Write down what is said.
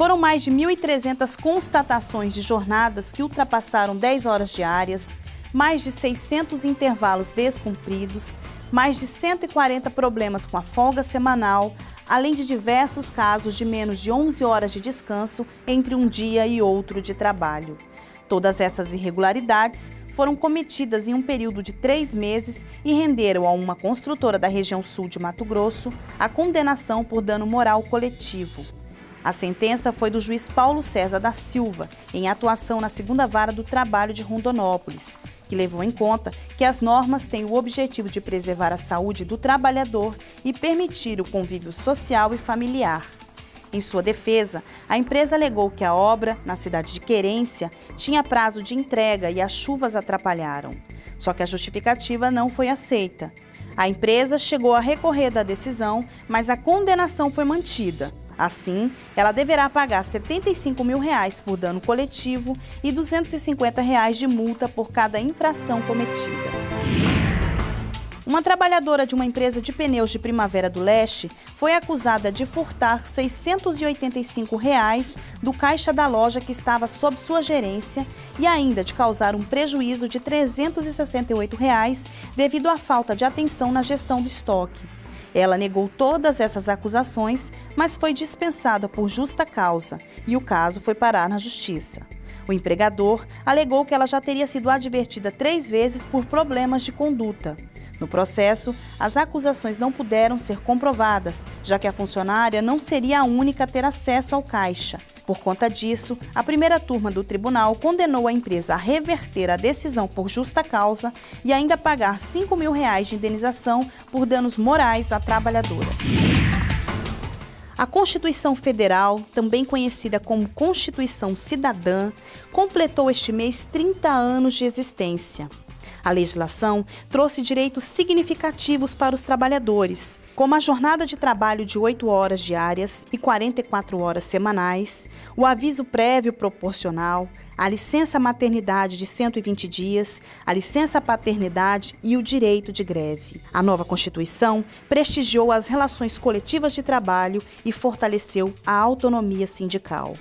Foram mais de 1.300 constatações de jornadas que ultrapassaram 10 horas diárias, mais de 600 intervalos descumpridos, mais de 140 problemas com a folga semanal, além de diversos casos de menos de 11 horas de descanso entre um dia e outro de trabalho. Todas essas irregularidades foram cometidas em um período de três meses e renderam a uma construtora da região sul de Mato Grosso a condenação por dano moral coletivo. A sentença foi do juiz Paulo César da Silva, em atuação na segunda vara do trabalho de Rondonópolis, que levou em conta que as normas têm o objetivo de preservar a saúde do trabalhador e permitir o convívio social e familiar. Em sua defesa, a empresa alegou que a obra, na cidade de Querência, tinha prazo de entrega e as chuvas atrapalharam. Só que a justificativa não foi aceita. A empresa chegou a recorrer da decisão, mas a condenação foi mantida. Assim, ela deverá pagar 75 mil reais por dano coletivo e 250 reais de multa por cada infração cometida. Uma trabalhadora de uma empresa de pneus de Primavera do Leste foi acusada de furtar 685 reais do caixa da loja que estava sob sua gerência e ainda de causar um prejuízo de 368 reais devido à falta de atenção na gestão do estoque. Ela negou todas essas acusações, mas foi dispensada por justa causa e o caso foi parar na justiça. O empregador alegou que ela já teria sido advertida três vezes por problemas de conduta. No processo, as acusações não puderam ser comprovadas, já que a funcionária não seria a única a ter acesso ao caixa. Por conta disso, a primeira turma do tribunal condenou a empresa a reverter a decisão por justa causa e ainda pagar 5 mil reais de indenização por danos morais à trabalhadora. A Constituição Federal, também conhecida como Constituição Cidadã, completou este mês 30 anos de existência. A legislação trouxe direitos significativos para os trabalhadores, como a jornada de trabalho de 8 horas diárias e 44 horas semanais, o aviso prévio proporcional, a licença maternidade de 120 dias, a licença paternidade e o direito de greve. A nova Constituição prestigiou as relações coletivas de trabalho e fortaleceu a autonomia sindical.